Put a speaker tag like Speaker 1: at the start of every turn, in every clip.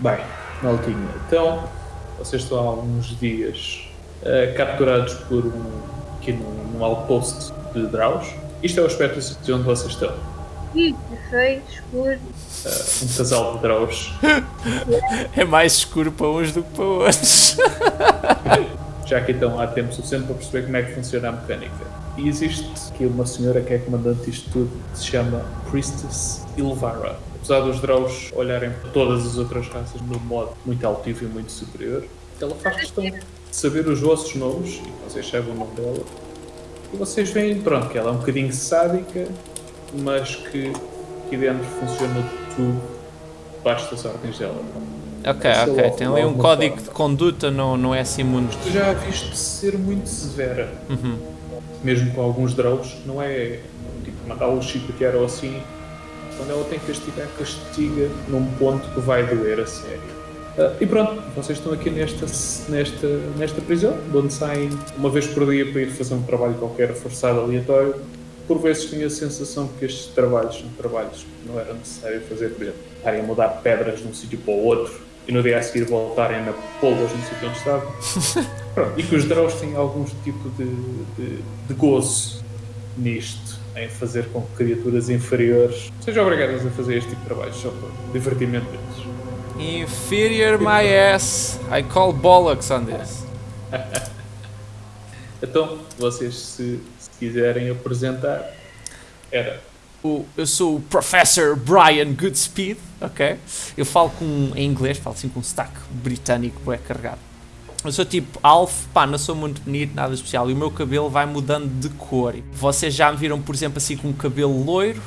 Speaker 1: Bem, Maltinha, então vocês estão há alguns dias uh, capturados por um, aqui num, num outpost de Draus. Isto é o aspecto de onde vocês estão.
Speaker 2: Ih, é feio, escuro.
Speaker 1: Uh, um casal de Draus.
Speaker 3: é mais escuro para uns do que para outros.
Speaker 1: Já que então há tempo suficiente para perceber como é que funciona a mecânica. E existe aqui uma senhora que é comandante disto tudo, que se chama Priestess Ilvara apesar dos Drows olharem para todas as outras raças num modo muito altivo e muito superior, ela faz questão de saber os vossos nomes, e vocês sabem o nome dela, e vocês veem, pronto, que ela é um bocadinho sádica, mas que aqui dentro funciona tudo debaixo das ordens dela.
Speaker 3: Ok, Essa ok, tem ali um código forma. de conduta, não, não é assim muito...
Speaker 1: Tu já a viste ser muito severa, uhum. Mesmo com alguns Drows, não é tipo mandá-los chicotear ou assim, quando ela tem que castigar, castiga num ponto que vai doer a sério. Uh, e pronto, vocês estão aqui nesta, nesta, nesta prisão, de onde saem uma vez por dia para ir fazer um trabalho qualquer forçado, aleatório. Por vezes tinha a sensação que estes trabalhos são trabalhos que não era necessário fazer, por exemplo, estarem a mudar pedras de um sítio para o outro e no dia a seguir voltarem na polvas no sítio onde estavam. Pronto, e que os Drows têm algum tipo de, de, de gozo nisto em fazer com que criaturas inferiores sejam obrigadas a fazer este tipo de trabalho só por divertimento deles.
Speaker 3: Inferior my ass. I call bollocks on this.
Speaker 1: então, vocês se, se, quiserem apresentar, era.
Speaker 3: O, eu sou o Professor Brian Goodspeed, ok? Eu falo com, em inglês, falo assim com um sotaque britânico, é carregado. Eu sou tipo Alf, pá, não sou muito bonito, nada especial. E o meu cabelo vai mudando de cor. Vocês já me viram, por exemplo, assim com um cabelo loiro.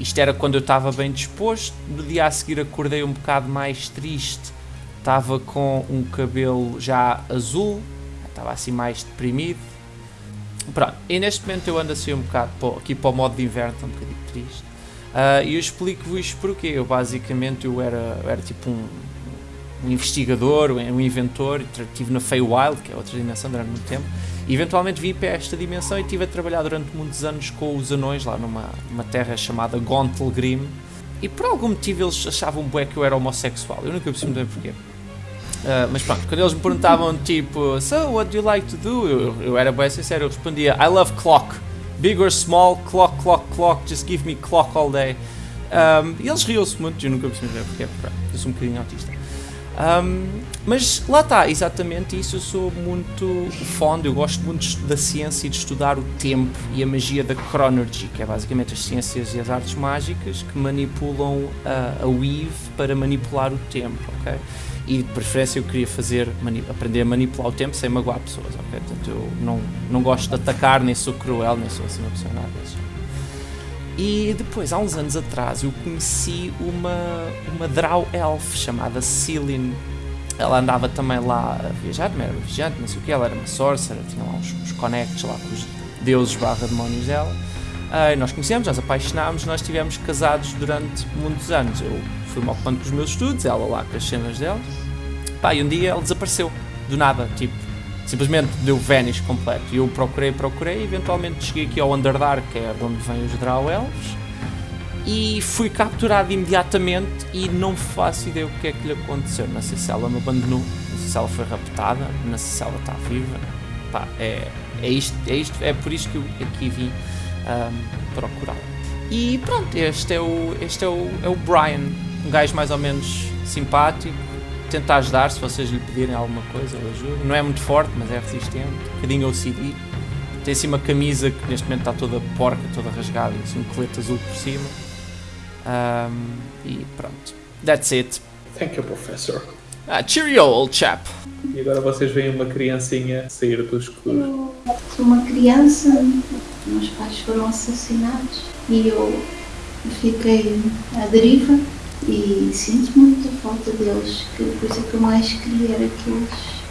Speaker 3: Isto era quando eu estava bem disposto. No dia a seguir acordei um bocado mais triste. Estava com um cabelo já azul. Estava assim mais deprimido. Pronto, e neste momento eu ando assim um bocado aqui para o modo de inverno, estou um bocadinho triste. Uh, e eu explico-vos porquê. Eu basicamente eu era, eu era tipo um um investigador, um inventor, estive na Feywild, que é outra dimensão durante muito tempo, e eventualmente vim para esta dimensão e estive a trabalhar durante muitos anos com os anões lá numa uma terra chamada Gontelgrim, e por algum motivo eles achavam bué que eu era homossexual, eu nunca percebi muito bem porquê. Uh, mas pronto, quando eles me perguntavam tipo, so what do you like to do? Eu, eu era bem sincero, eu respondia, I love clock, big or small, clock, clock, clock, just give me clock all day. Um, e eles riam-se muito, eu nunca percebi bem porquê, eu sou um bocadinho autista. Um, mas lá está, exatamente isso. Eu sou muito fã, eu gosto muito da ciência e de estudar o tempo e a magia da Chronergy, que é basicamente as ciências e as artes mágicas que manipulam a, a Weave para manipular o tempo, ok? E de preferência eu queria fazer, aprender a manipular o tempo sem magoar pessoas, ok? Portanto, eu não, não gosto de atacar, nem sou cruel, nem sou assim uma pessoa nada disso. E depois, há uns anos atrás, eu conheci uma, uma Drow Elf chamada Celine. Ela andava também lá a viajar, não era viajante, não sei o que, ela era uma sorcerer, tinha lá uns, uns connects lá com os deuses barra demónios dela. Uh, nós conhecemos, nós apaixonámos, nós estivemos casados durante muitos anos. Eu fui-me ocupando com os meus estudos, ela lá com as cenas dela. Pá, e um dia ela desapareceu, do nada, tipo, simplesmente deu vanish completo. E eu procurei, procurei, eventualmente cheguei aqui ao Underdark, que é de onde vêm os Drow Elves, e fui capturado imediatamente e não faço ideia o que é que lhe aconteceu. Não sei se ela me abandonou, não sei se ela foi raptada, não sei se ela está viva. Pá, é, é, isto, é, isto, é por isto que eu aqui vim um, procurar. E pronto, este é o, este é o, é o Brian, um gajo mais ou menos simpático, tenta ajudar se vocês lhe pedirem alguma coisa, ele ajuda. Não é muito forte, mas é resistente. Um bocadinho OCD. Tem assim uma camisa que neste momento está toda porca, toda rasgada, e assim um colete azul por cima. Um, e pronto. That's it.
Speaker 1: Thank you, professor.
Speaker 3: Ah, cheerio, old chap.
Speaker 1: E agora vocês veem uma criancinha sair do escuro.
Speaker 2: Eu sou uma criança, meus pais foram assassinados e eu fiquei à deriva e sinto muita falta deles, que a coisa que eu mais queria era que eles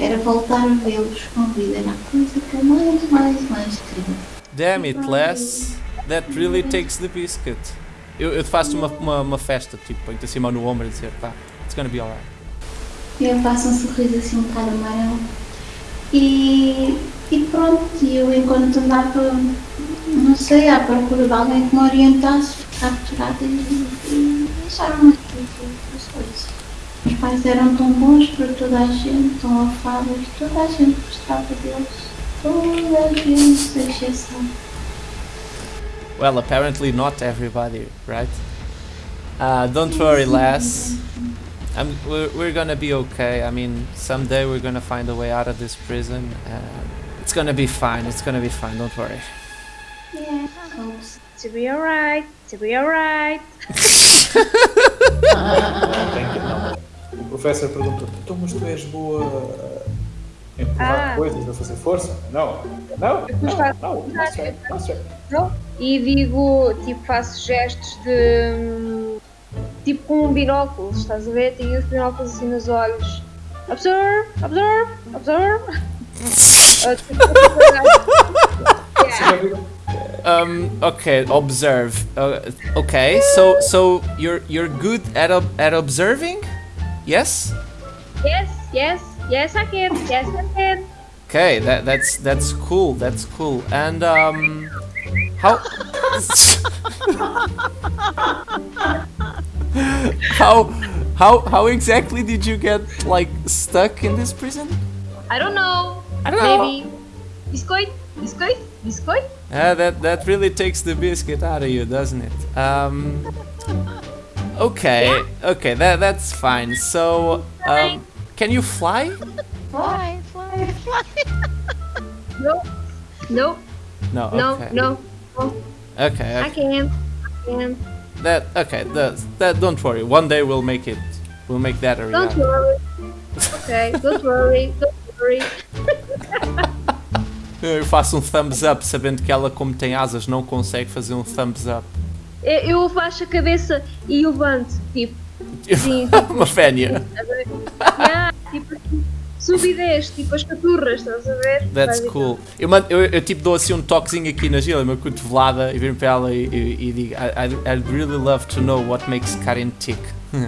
Speaker 2: era voltar a vê-los com vida, era a coisa que eu mais, mais, mais queria.
Speaker 3: Damn it, Les, that really takes the biscuit. Eu, eu faço uma, uma, uma festa, tipo, põe-te assim mão no ombro e dizer, pá, it's gonna be alright.
Speaker 2: Eu faço um sorriso assim um bocado amarelo. E, e pronto, eu enquanto andava, não sei, à procura de alguém que me orientasse, capturada e, e acharam aqui só isso. Os pais eram tão bons para toda a gente, tão afáveis, toda a gente gostava deles. Toda a gente, sem exceção.
Speaker 3: Well, apparently not everybody, right? Uh, don't worry, lass. I'm, we're, we're gonna be okay. I mean, someday we're gonna find a way out of this prison. And it's gonna be fine. It's gonna be fine. Don't worry.
Speaker 2: Yeah, I hope so.
Speaker 4: To be alright, to be alright.
Speaker 1: O professor perguntou: então, mas tu és boa a empurrar
Speaker 4: Ah.
Speaker 1: coisas, a fazer força? Não, não, não, não, não não?
Speaker 4: E digo, tipo, faço gestos de. tipo com um binóculo, estás a ver? Tenho os binóculos assim nos olhos. Observe, observe, observe. Ah, tipo, yeah.
Speaker 1: Já viu?
Speaker 3: Um, okay, observe. Uh, okay, so so you're you're good at ob- at observing? Yes.
Speaker 4: Yes, yes, yes, I can. Yes, I can.
Speaker 3: Okay, that that's that's cool. That's cool. And um, how how how how exactly did you get like stuck in this prison?
Speaker 4: I don't know.
Speaker 3: I don't know.
Speaker 4: Maybe. Biscoit, biscoit, biscoit.
Speaker 3: Yeah, that that really takes the biscuit out of you, doesn't it? Um, okay, okay, that that's fine. So, um, can you fly?
Speaker 5: Fly, fly, fly.
Speaker 4: No, no,
Speaker 3: No.
Speaker 4: no,
Speaker 3: Okay.
Speaker 4: no.
Speaker 3: Okay.
Speaker 4: I can. I can.
Speaker 3: That okay. That that. Don't worry. One day we'll make it. We'll make that a
Speaker 4: Don't worry. Okay, don't worry, don't worry.
Speaker 3: Eu faço um thumbs up, sabendo que ela, como tem asas, não consegue fazer um thumbs up.
Speaker 4: Eu eu baixo a cabeça e levanto, tipo, sim, tipo,
Speaker 3: Uma fénia.
Speaker 4: yeah, tipo assim, subidez, tipo as caturras, estás a ver?
Speaker 3: That's cool. Eu, mando- eu, eu tipo dou assim um toquezinho aqui na Gila, uma cotovelada, e viro para ela e, e, e digo: I, I'd, I'd really love to know what makes Karen tick.